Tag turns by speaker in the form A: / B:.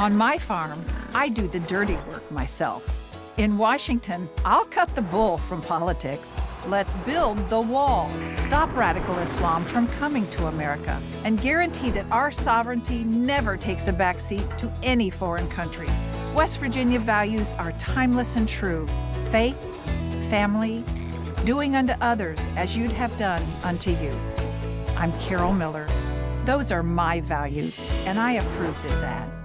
A: On my farm, I do the dirty work myself. In Washington, I'll cut the bull from politics. Let's build the wall, stop radical Islam from coming to America, and guarantee that our sovereignty never takes a backseat to any foreign countries. West Virginia values are timeless and true. Faith, family, doing unto others as you'd have done unto you. I'm Carol Miller. Those are my values, and I approve this ad.